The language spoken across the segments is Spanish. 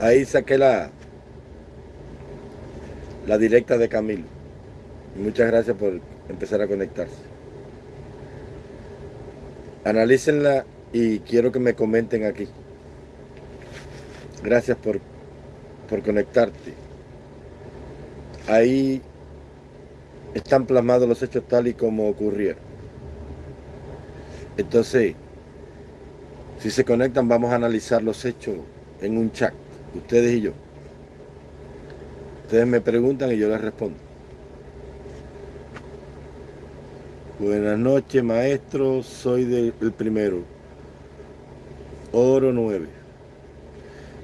Ahí saqué la, la directa de Camilo. Muchas gracias por empezar a conectarse. Analícenla y quiero que me comenten aquí. Gracias por, por conectarte. Ahí están plasmados los hechos tal y como ocurrieron. Entonces, si se conectan, vamos a analizar los hechos en un chat, ustedes y yo. Ustedes me preguntan y yo les respondo. Buenas noches, maestro. Soy del primero. Oro 9.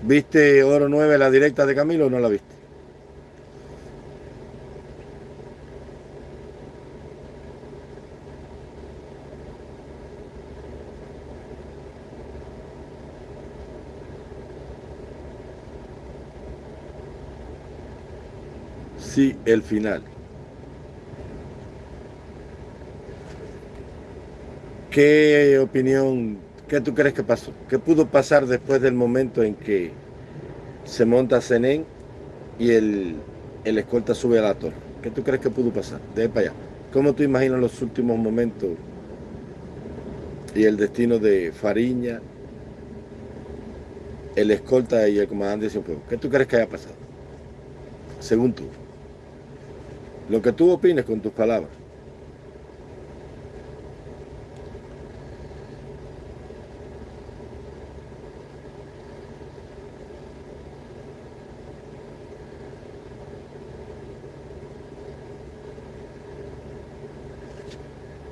¿Viste Oro 9 la directa de Camilo o no la viste? Sí, el final. ¿Qué opinión, qué tú crees que pasó? ¿Qué pudo pasar después del momento en que se monta Zenén y el, el escolta sube a la torre? ¿Qué tú crees que pudo pasar? De ahí para allá. ¿Cómo tú imaginas los últimos momentos y el destino de Fariña, el escolta y el comandante de Cienfuegos? ¿Qué tú crees que haya pasado? Según tú. Lo que tú opines con tus palabras.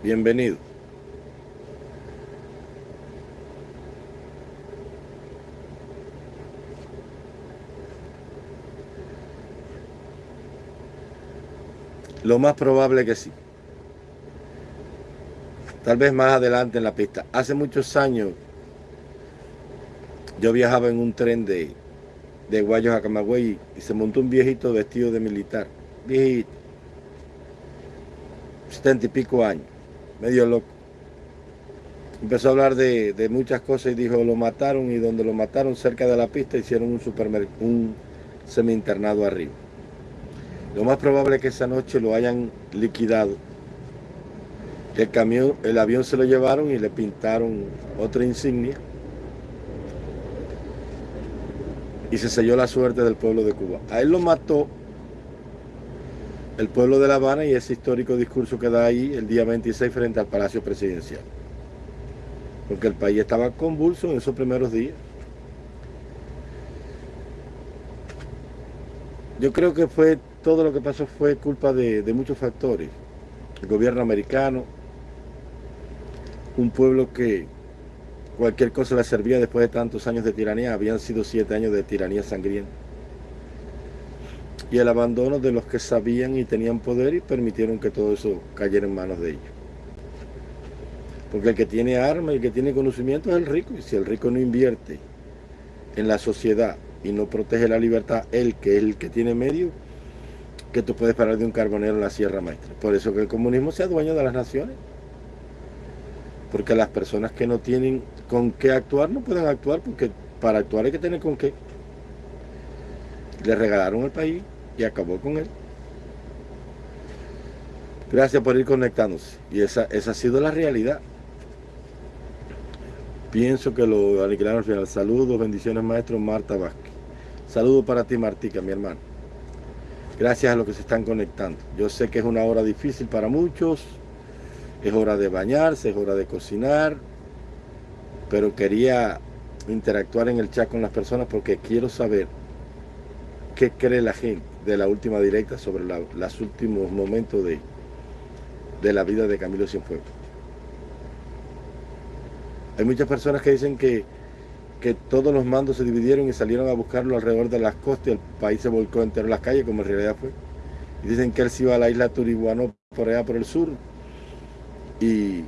Bienvenido. Lo más probable que sí. Tal vez más adelante en la pista. Hace muchos años yo viajaba en un tren de, de Guayos a Camagüey y se montó un viejito vestido de militar. Viejito. Setenta y pico años medio loco. Empezó a hablar de, muchas cosas y dijo, lo mataron y donde lo mataron cerca de la pista hicieron un, un semi-internado arriba. Lo más probable es que esa noche lo hayan liquidado. El camión, el avión se lo llevaron y le pintaron otra insignia. Y se selló la suerte del pueblo de Cuba. A él lo mató el pueblo de La Habana y ese histórico discurso que da ahí el día 26 frente al Palacio Presidencial. Porque el país estaba convulso en esos primeros días. Yo creo que fue todo lo que pasó fue culpa de, muchos factores. El gobierno americano, un pueblo que cualquier cosa le servía después de tantos años de tiranía, habían sido siete años de tiranía sangrienta y el abandono de los que sabían y tenían poder y permitieron que todo eso cayera en manos de ellos. Porque el que tiene armas y el que tiene conocimiento es el rico, y si el rico no invierte en la sociedad y no protege la libertad, él que es el que tiene medio, que tú puedes parar de un carbonero en la Sierra Maestra. Por eso que el comunismo sea dueño de las naciones. Porque las personas que no tienen con qué actuar no pueden actuar porque para actuar hay que tener con qué. Le regalaron el país, y acabó con él. Gracias por ir conectándose. Y esa, esa ha sido la realidad. Pienso que lo aniquilaron al final. Saludos, bendiciones maestro Marta Vázquez. Saludos para ti Martica, mi hermano. Gracias a los que se están conectando. Yo sé que es una hora difícil para muchos. Es hora de bañarse, es hora de cocinar. Pero quería interactuar en el chat con las personas porque quiero saber qué cree la gente de la última directa sobre los últimos momentos de, de la vida de Camilo Cienfuegos. Hay muchas personas que dicen que, que todos los mandos se dividieron y salieron a buscarlo alrededor de las costas y el país se volcó entero en las calles, como en realidad fue. Y dicen que él se iba a la isla Turibuano por allá por el sur. Y,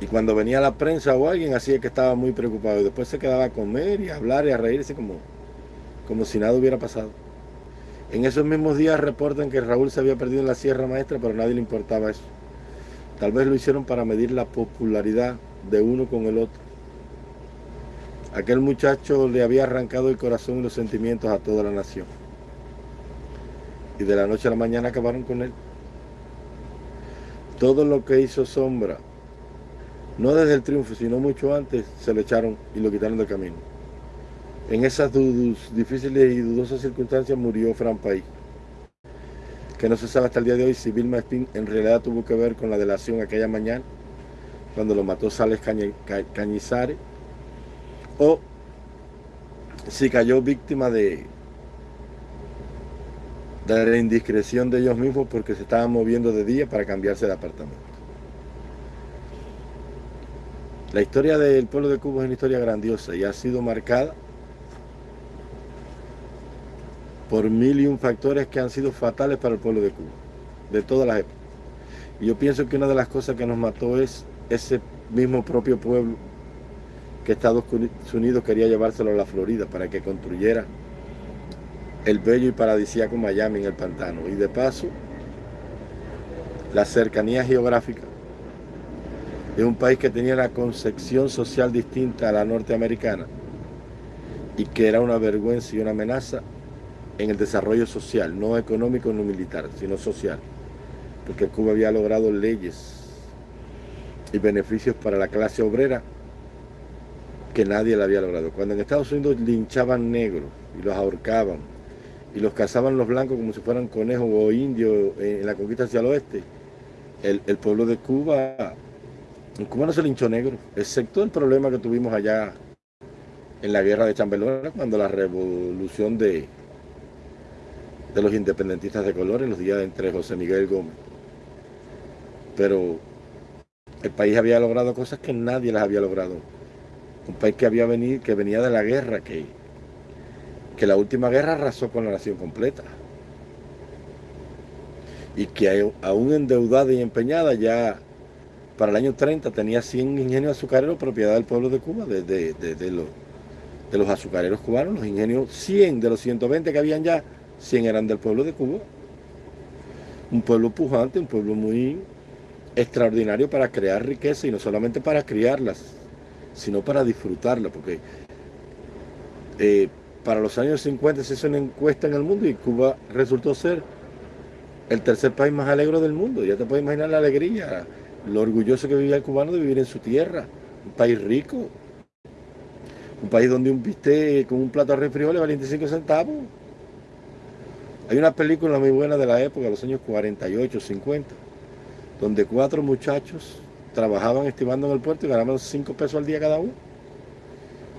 y cuando venía la prensa o alguien hacía que estaba muy preocupado. Y después se quedaba a comer y a hablar y a reírse como, como si nada hubiera pasado. En esos mismos días reportan que Raúl se había perdido en la Sierra Maestra, pero a nadie le importaba eso. Tal vez lo hicieron para medir la popularidad de uno con el otro. Aquel muchacho le había arrancado el corazón y los sentimientos a toda la nación. Y de la noche a la mañana acabaron con él. Todo lo que hizo sombra, no desde el triunfo, sino mucho antes, se lo echaron y lo quitaron del camino. En esas difíciles y dudosas circunstancias murió Fran País, que no se sabe hasta el día de hoy si Vilma Espín en realidad tuvo que ver con la delación aquella mañana, cuando lo mató Sales Cañizares, o si cayó víctima de, de la indiscreción de ellos mismos porque se estaban moviendo de día para cambiarse de apartamento. La historia del pueblo de Cuba es una historia grandiosa y ha sido marcada por mil y un factores que han sido fatales para el pueblo de Cuba, de todas las épocas. Y yo pienso que una de las cosas que nos mató es ese mismo propio pueblo que Estados Unidos quería llevárselo a la Florida para que construyera el bello y paradisíaco Miami en el pantano. Y de paso, la cercanía geográfica de un país que tenía una concepción social distinta a la norteamericana y que era una vergüenza y una amenaza en el desarrollo social, no económico no militar, sino social. Porque Cuba había logrado leyes y beneficios para la clase obrera que nadie la había logrado. Cuando en Estados Unidos linchaban negros y los ahorcaban y los cazaban los blancos como si fueran conejos o indios en la conquista hacia el oeste, el, pueblo de Cuba, en Cuba no se linchó negro, excepto el problema que tuvimos allá en la guerra de Chambelona, cuando la revolución de, de los independentistas de color en los días entre José Miguel Gómez. Pero el país había logrado cosas que nadie las había logrado un país que había venido, que venía de la guerra, que, que la última guerra arrasó con la nación completa. Y que aún endeudada y empeñada ya para el año 30 tenía 100 ingenios azucareros propiedad del pueblo de Cuba, de, los, de los azucareros cubanos, los ingenios 100 de los 120 que habían ya, 100 eran del pueblo de Cuba. Un pueblo pujante, un pueblo muy extraordinario para crear riqueza y no solamente para criarlas, sino para disfrutarla, porque eh, para los años 50 se hizo una encuesta en el mundo y Cuba resultó ser el tercer país más alegre del mundo. Ya te puedes imaginar la alegría, lo orgulloso que vivía el cubano de vivir en su tierra, un país rico, un país donde un bistec con un plato de frijoles vale 25 centavos. Hay una película muy buena de la época, los años 48, 50, donde cuatro muchachos trabajaban estimando en el puerto y ganaban 5 pesos al día cada uno,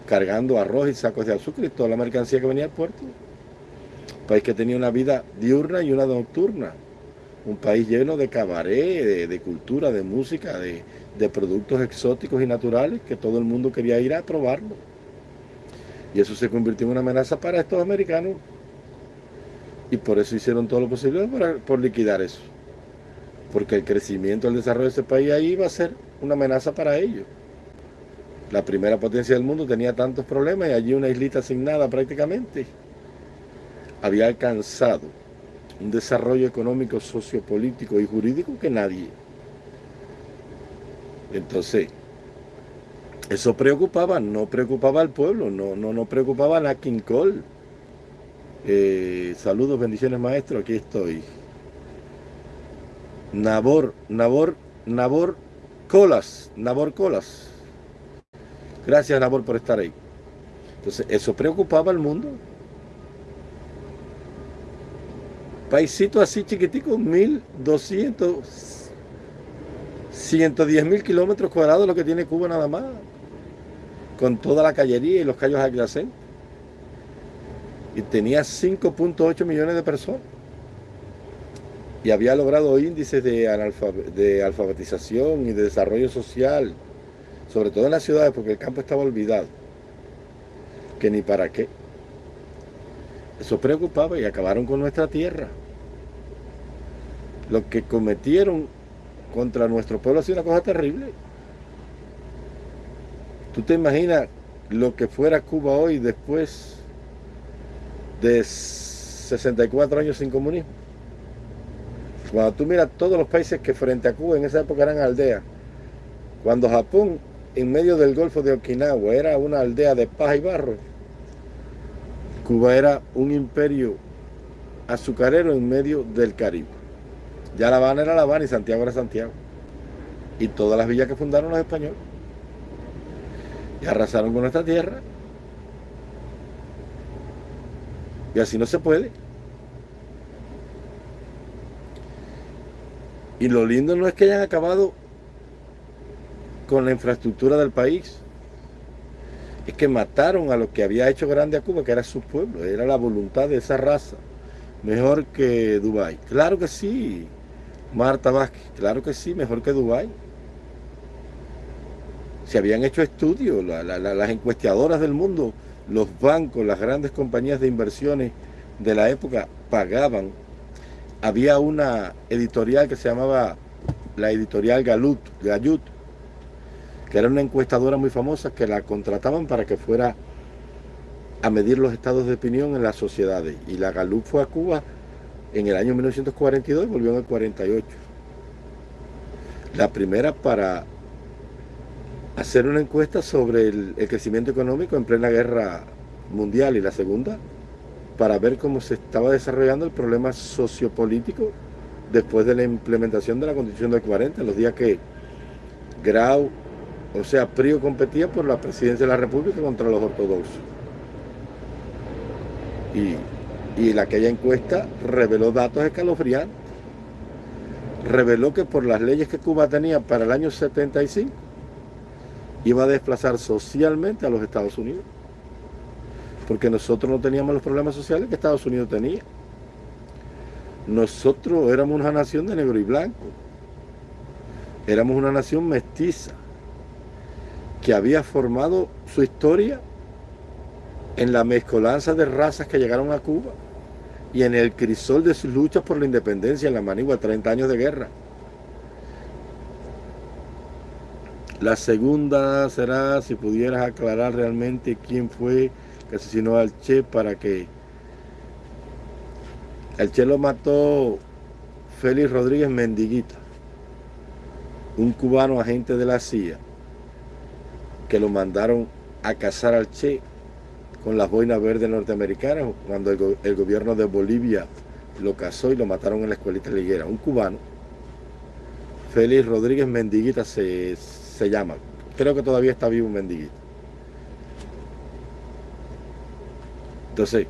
cargando arroz y sacos de azúcar y toda la mercancía que venía al puerto. Un país que tenía una vida diurna y una nocturna. Un país lleno de cabaret, de, cultura, de música, de, de productos exóticos y naturales que todo el mundo quería ir a probarlo. Y eso se convirtió en una amenaza para estos americanos. Y por eso hicieron todo lo posible por liquidar eso porque el crecimiento, el desarrollo de ese país ahí va a ser una amenaza para ellos. La primera potencia del mundo tenía tantos problemas y allí una islita sin nada prácticamente había alcanzado un desarrollo económico, sociopolítico y jurídico que nadie. Entonces, eso preocupaba, no preocupaba al pueblo, no, no, no preocupaba a King Cole. Eh, saludos, bendiciones maestro, aquí estoy. Nabor, Nabor, Nabor Colas, Nabor Colas. Gracias Nabor por estar ahí. Entonces, eso preocupaba al mundo. Paisito así chiquitico, 1200, 110 mil kilómetros cuadrados lo que tiene Cuba nada más. Con toda la callería y los callos adyacentes. Y tenía 5.8 millones de personas y había logrado índices de, alfabetización y de desarrollo social, sobre todo en las ciudades, porque el campo estaba olvidado, que ni para qué. Eso preocupaba y acabaron con nuestra tierra. Lo que cometieron contra nuestro pueblo ha sido una cosa terrible. ¿Tú te imaginas lo que fuera Cuba hoy después de 64 años sin comunismo? Cuando tú miras todos los países que frente a Cuba en esa época eran aldeas, cuando Japón en medio del Golfo de Okinawa era una aldea de paja y barro, Cuba era un imperio azucarero en medio del Caribe. Ya La Habana era La Habana y Santiago era Santiago. Y todas las villas que fundaron los españoles. Y arrasaron con nuestra tierra. Y así no se puede. Y lo lindo no es que hayan acabado con la infraestructura del país. Es que mataron a lo que había hecho grande a Cuba, que era su pueblo, era la voluntad de esa raza. Mejor que Dubái. Claro que sí, Marta Vázquez, claro que sí, mejor que Dubái. Se habían hecho estudios, las encuestadoras del mundo, los bancos, las grandes compañías de inversiones de la época pagaban. Había una editorial que se llamaba la editorial Galut, Gayut, que era una encuestadora muy famosa que la contrataban para que fuera a medir los estados de opinión en las sociedades. Y la Galup fue a Cuba en el año 1942 y volvió en el 48. La primera para hacer una encuesta sobre el, crecimiento económico en plena guerra mundial y la segunda para ver cómo se estaba desarrollando el problema sociopolítico después de la implementación de la Constitución del 40, los días que Grau, o sea, Prio competía por la presidencia de la República contra los ortodoxos. Y, y aquella encuesta reveló datos escalofriantes. Reveló que por las leyes que Cuba tenía para el año 75, iba a desplazar socialmente a los Estados Unidos. Porque nosotros no teníamos los problemas sociales que Estados Unidos tenía. Nosotros éramos una nación de negro y blanco. Éramos una nación mestiza que había formado su historia en la mezcolanza de razas que llegaron a Cuba y en el crisol de sus luchas por la independencia en la Manigua, 30 años de guerra. La segunda será si pudieras aclarar realmente quién fue que asesinó al Che para que el Che lo mató Félix Rodríguez Mendiguita, un cubano agente de la CIA que lo mandaron a cazar al Che con las boinas verdes norteamericanas cuando el, gobierno de Bolivia lo cazó y lo mataron en la escuelita liguera. Un cubano, Félix Rodríguez Mendiguita se, se llama. Creo que todavía está vivo Mendiguita. Entonces,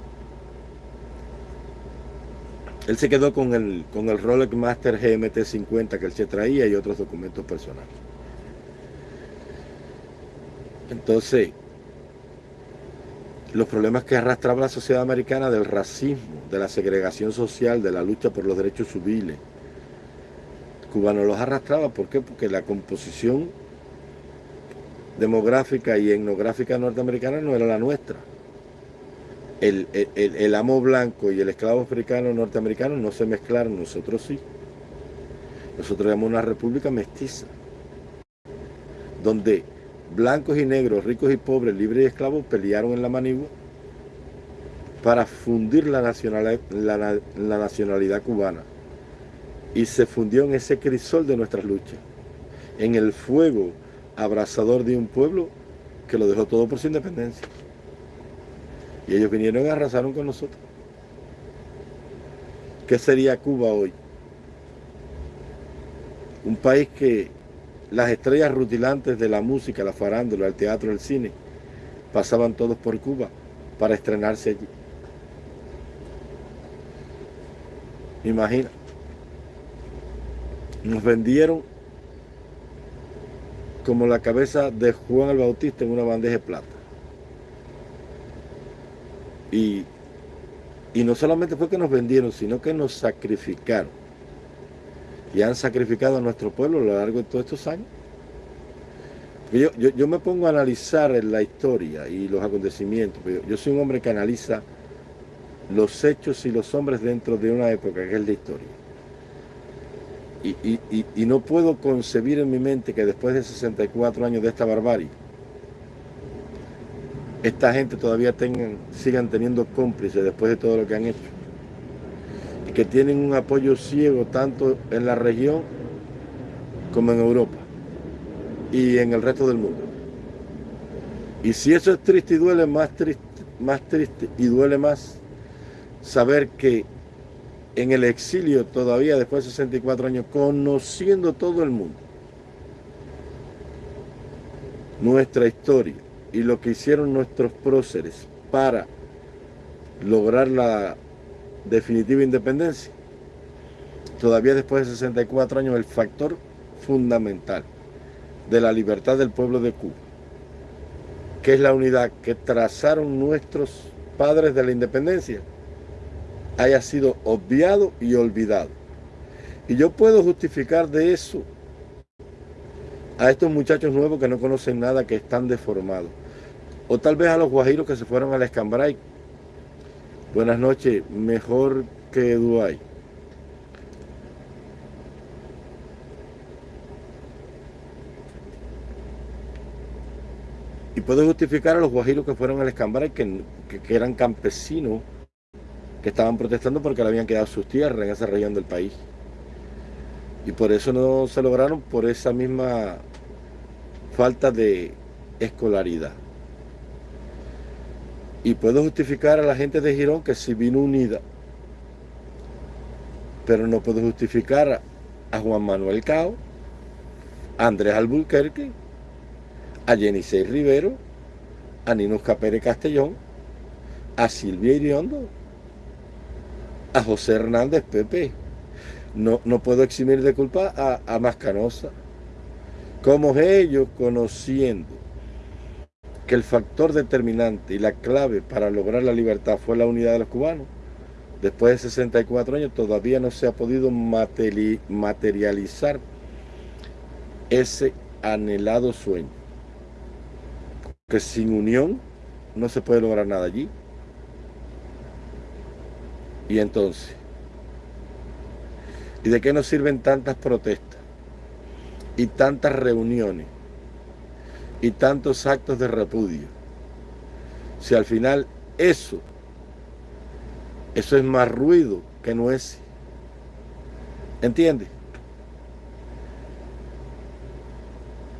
él se quedó con el, con el Rolex Master GMT 50 que él se traía y otros documentos personales. Entonces, los problemas que arrastraba la sociedad americana del racismo, de la segregación social, de la lucha por los derechos civiles, Cuba no los arrastraba. ¿Por qué? Porque la composición demográfica y etnográfica norteamericana no era la nuestra. El, amo blanco y el esclavo africano norteamericano no se mezclaron, nosotros sí. Nosotros éramos una república mestiza, donde blancos y negros, ricos y pobres, libres y esclavos pelearon en la Manigua para fundir la nacionalidad, la, nacionalidad cubana. Y se fundió en ese crisol de nuestras luchas, en el fuego abrasador de un pueblo que lo dejó todo por su independencia. Y ellos vinieron y arrasaron con nosotros. ¿Qué sería Cuba hoy? Un país que las estrellas rutilantes de la música, la farándula, el teatro, el cine, pasaban todos por Cuba para estrenarse allí. Imagina. Nos vendieron como la cabeza de Juan el Bautista en una bandeja de plata. Y, y no solamente fue que nos vendieron, sino que nos sacrificaron y han sacrificado a nuestro pueblo a lo largo de todos estos años. Yo, yo, me pongo a analizar la historia y los acontecimientos. Yo, soy un hombre que analiza los hechos y los hombres dentro de una época que es la historia. Y, y, no puedo concebir en mi mente que después de 64 años de esta barbarie, esta gente todavía sigan teniendo cómplices después de todo lo que han hecho que tienen un apoyo ciego tanto en la región como en Europa y en el resto del mundo. Y si eso es triste y duele, más triste, más triste y duele más saber que en el exilio todavía después de 64 años, conociendo todo el mundo, nuestra historia y lo que hicieron nuestros próceres para lograr la definitiva independencia, todavía después de 64 años el factor fundamental de la libertad del pueblo de Cuba, que es la unidad que trazaron nuestros padres de la independencia, haya sido obviado y olvidado. Y yo puedo justificar de eso a estos muchachos nuevos que no conocen nada, que están deformados. O tal vez a los guajiros que se fueron a la Escambray. Buenas noches, mejor que Duay. Y puedo justificar a los guajiros que fueron a la Escambray, que, que eran campesinos que estaban protestando porque le habían quedado sus tierras en esa región del país. Y por eso no se lograron, por esa misma falta de escolaridad. Y puedo justificar a la gente de Girón que si vino unida, pero no puedo justificar a Juan Manuel Cao, a Andrés Albuquerque, a Jenisei Rivero, a Ninusca Pérez Castellón, a Silvia Iriondo, a José Hernández Pepe. No, no puedo eximir de culpa a, a Mascanosa. Como ellos conociendo que el factor determinante y la clave para lograr la libertad fue la unidad de los cubanos, después de 64 años todavía no se ha podido materializar ese anhelado sueño. Que sin unión no se puede lograr nada allí. Y entonces, ¿y de qué nos sirven tantas protestas? Y tantas reuniones y tantos actos de repudio. Si al final eso, eso es más ruido que no es. ¿Entiendes?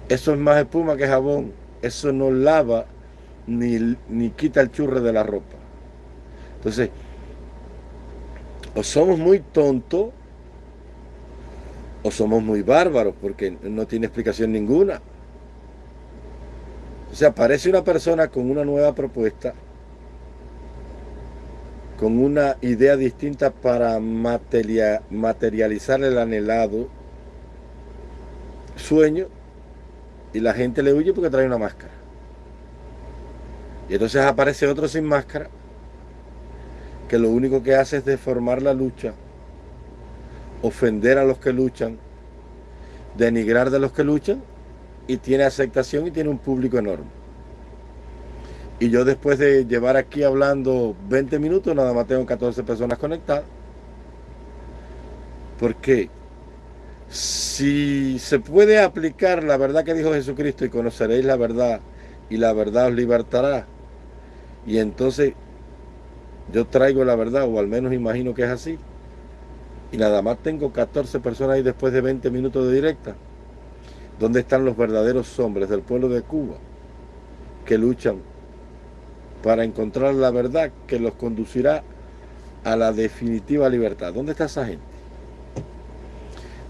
Eso es más espuma que jabón. Eso no lava ni, ni quita el churre de la ropa. Entonces, o somos muy tontos o somos muy bárbaros porque no tiene explicación ninguna. O sea, aparece una persona con una nueva propuesta, con una idea distinta para materializar el anhelado sueño y la gente le huye porque trae una máscara. Y entonces aparece otro sin máscara que lo único que hace es deformar la lucha, ofender a los que luchan, denigrar de los que luchan y tiene aceptación y tiene un público enorme. Y yo después de llevar aquí hablando 20 minutos, nada más tengo 14 personas conectadas. Porque si se puede aplicar la verdad que dijo Jesucristo y conoceréis la verdad y la verdad os libertará. Y entonces yo traigo la verdad, o al menos imagino que es así. Y nada más tengo 14 personas ahí después de 20 minutos de directa. ¿Dónde están los verdaderos hombres del pueblo de Cuba que luchan para encontrar la verdad que los conducirá a la definitiva libertad? ¿Dónde está esa gente?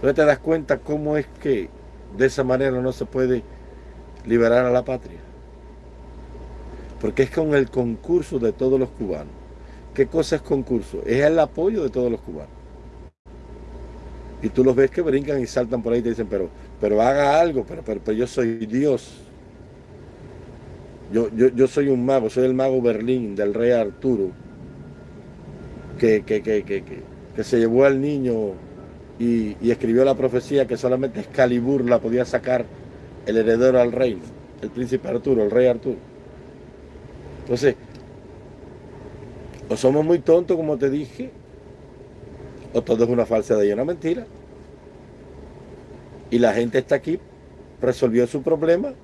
¿Dónde te das cuenta cómo es que de esa manera no se puede liberar a la patria? Porque es con el concurso de todos los cubanos. ¿Qué cosa es concurso? Es el apoyo de todos los cubanos. Y tú los ves que brincan y saltan por ahí y te dicen, pero, pero haga algo, pero, pero, yo soy Dios. Yo, yo, soy un mago, soy el mago Berlín del rey Arturo, que, que, que, se llevó al niño y, y, escribió la profecía que solamente Excalibur la podía sacar el heredero al reino, el príncipe Arturo, el rey Arturo. Entonces, o somos muy tontos, como te dije, o todo es una falsedad y una mentira. Y la gente está aquí, resolvió su problema,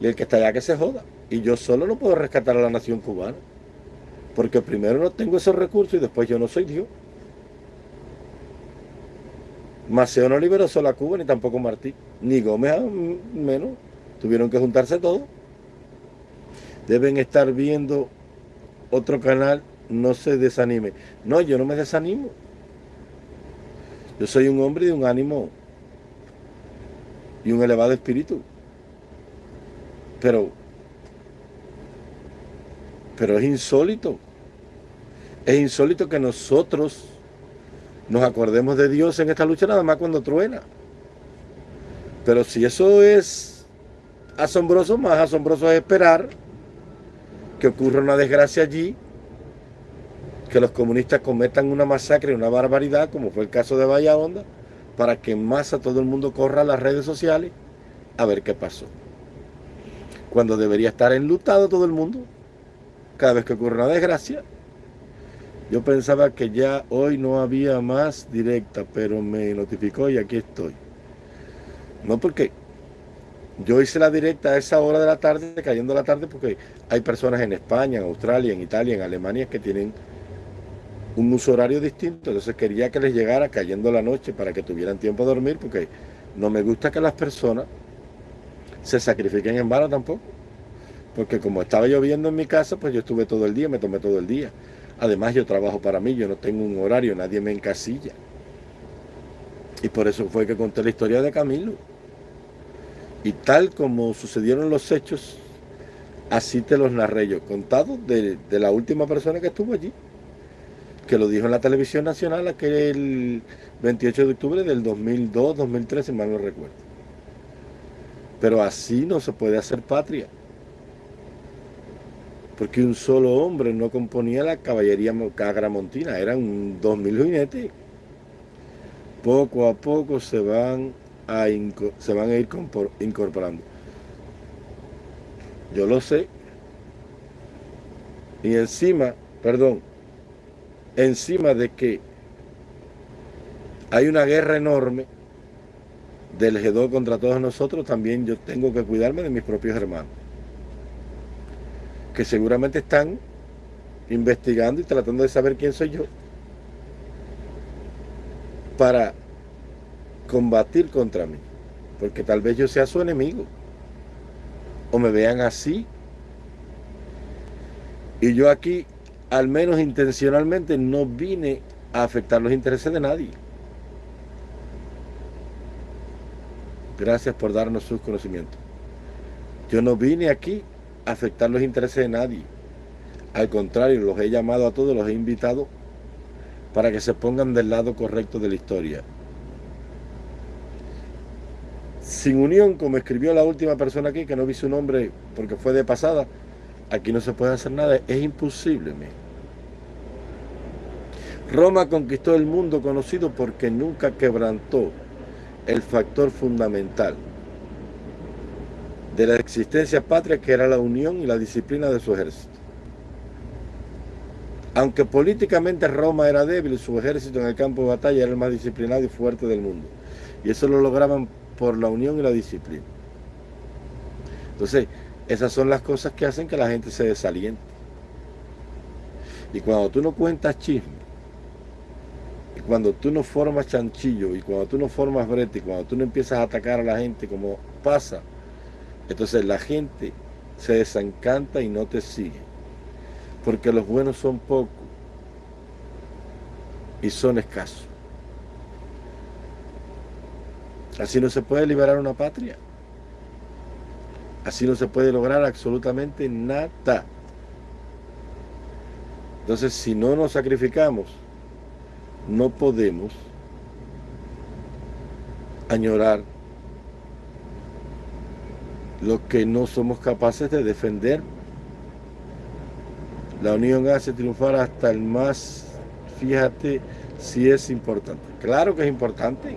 y el que está allá que se joda. Y yo solo no puedo rescatar a la nación cubana. Porque primero no tengo esos recursos y después yo no soy Dios. Maceo no liberó solo a Cuba, ni tampoco Martí, ni Gómez menos. Tuvieron que juntarse todos. deben estar viendo otro canal, no se desanime. No, yo no me desanimo. Yo soy un hombre de un ánimo y un elevado espíritu. Pero, pero es insólito. Es insólito que nosotros nos acordemos de Dios en esta lucha nada más cuando truena. Pero si eso es asombroso, más asombroso es esperar que ocurra una desgracia allí, que los comunistas cometan una masacre, una barbaridad, como fue el caso de Bahía para que en masa todo el mundo corra a las redes sociales a ver qué pasó. Cuando debería estar enlutado todo el mundo, cada vez que ocurre una desgracia. Yo pensaba que ya hoy no había más directa, pero me notificó y aquí estoy. No porque yo hice la directa a esa hora de la tarde, cayendo la tarde, porque hay personas en España, en Australia, en Italia, en Alemania que tienen un uso horario distinto. Entonces quería que les llegara cayendo la noche para que tuvieran tiempo de dormir, porque no me gusta que las personas se sacrifiquen en vano tampoco. Porque como estaba lloviendo en mi casa, pues yo estuve todo el día, me tomé todo el día. Además yo trabajo para mí, yo no tengo un horario, nadie me encasilla. Y por eso fue que conté la historia de Camilo. Y tal como sucedieron los hechos, así te los narré yo, contado de, la última persona que estuvo allí, que lo dijo en la televisión nacional aquel 28 de octubre del 2002, 2013, si mal no recuerdo. Pero así no se puede hacer patria. Porque un solo hombre no componía la caballería cagramontina, eran dos mil jinetes. Poco a poco se van se van a ir incorporando. Yo lo sé. Y encima, perdón, encima de que hay una guerra enorme del G2 contra todos nosotros, también yo tengo que cuidarme de mis propios hermanos. Que seguramente están investigando y tratando de saber quién soy yo. Para combatir contra mí, porque tal vez yo sea su enemigo, o me vean así, y yo aquí, al menos intencionalmente, no vine a afectar los intereses de nadie. Gracias por darnos sus conocimientos. Yo no vine aquí a afectar los intereses de nadie. Al contrario, los he llamado a todos, los he invitado para que se pongan del lado correcto de la historia. Sin unión, como escribió la última persona aquí, que no vi su nombre porque fue de pasada, aquí no se puede hacer nada, es imposible. Roma conquistó el mundo conocido porque nunca quebrantó el factor fundamental de la existencia patria que era la unión y la disciplina de su ejército. Aunque políticamente Roma era débil, su ejército en el campo de batalla era el más disciplinado y fuerte del mundo. Y eso lo lograban por la unión y la disciplina. Entonces, esas son las cosas que hacen que la gente se desaliente. Y cuando tú no cuentas chisme, y cuando tú no formas chanchillo, y cuando tú no formas brete, y cuando tú no empiezas a atacar a la gente como pasa, entonces la gente se desencanta y no te sigue. Porque los buenos son pocos y son escasos. Así no se puede liberar una patria. Así no se puede lograr absolutamente nada. Entonces, si no nos sacrificamos, no podemos añorar lo que no somos capaces de defender. La unión hace triunfar hasta el más, fíjate si es importante. Claro que es importante.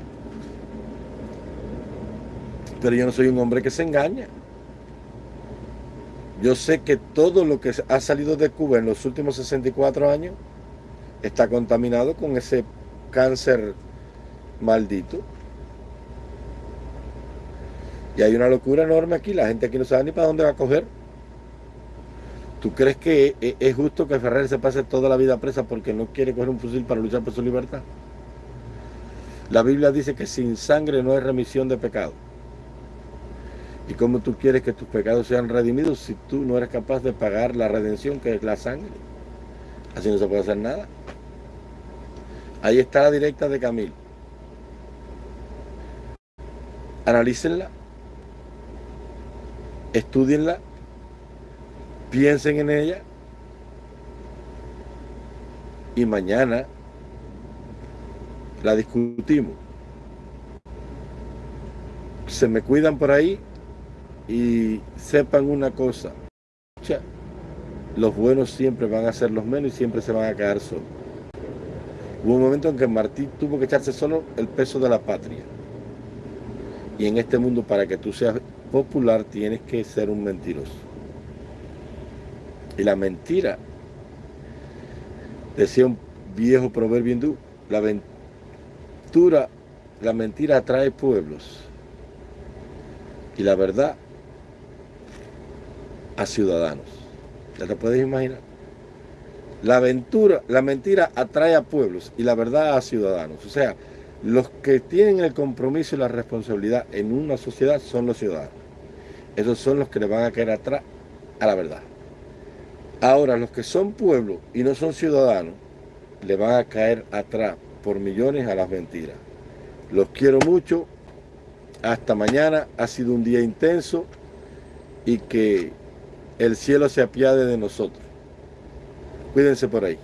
Pero yo no soy un hombre que se engaña. Yo sé que todo lo que ha salido de Cuba en los últimos 64 años está contaminado con ese cáncer maldito. Y hay una locura enorme aquí, la gente aquí no sabe ni para dónde va a coger. ¿Tú crees que e-, es justo que Ferrer se pase toda la vida presa porque no quiere coger un fusil para luchar por su libertad? La Biblia dice que sin sangre no hay remisión de pecado. ¿Y cómo tú quieres que tus pecados sean redimidos si tú no eres capaz de pagar la redención que es la sangre? Así no se puede hacer nada. Ahí está la directa de Camil. Analícenla, estudienla, piensen en ella y mañana la discutimos. Se me cuidan por ahí y sepan una cosa. Los buenos siempre van a ser los menos y siempre se van a quedar solos. Hubo un momento en que Martí tuvo que echarse solo el peso de la patria. Y en este mundo, para que tú seas popular, tienes que ser un mentiroso. Y la mentira, decía un viejo proverbio hindú, la aventura, la mentira atrae pueblos. Y la verdad a ciudadanos. ¿Ya te puedes imaginar? La aventura, la mentira atrae a pueblos y la verdad a ciudadanos. O sea, los que tienen el compromiso y la responsabilidad en una sociedad son los ciudadanos. Esos son los que le van a caer atrás a la verdad. Ahora, los que son pueblos y no son ciudadanos, le van a caer atrás por millones a las mentiras. Los quiero mucho. Hasta mañana. Ha sido un día intenso y que el cielo se apiade de nosotros. Cuídense por ahí.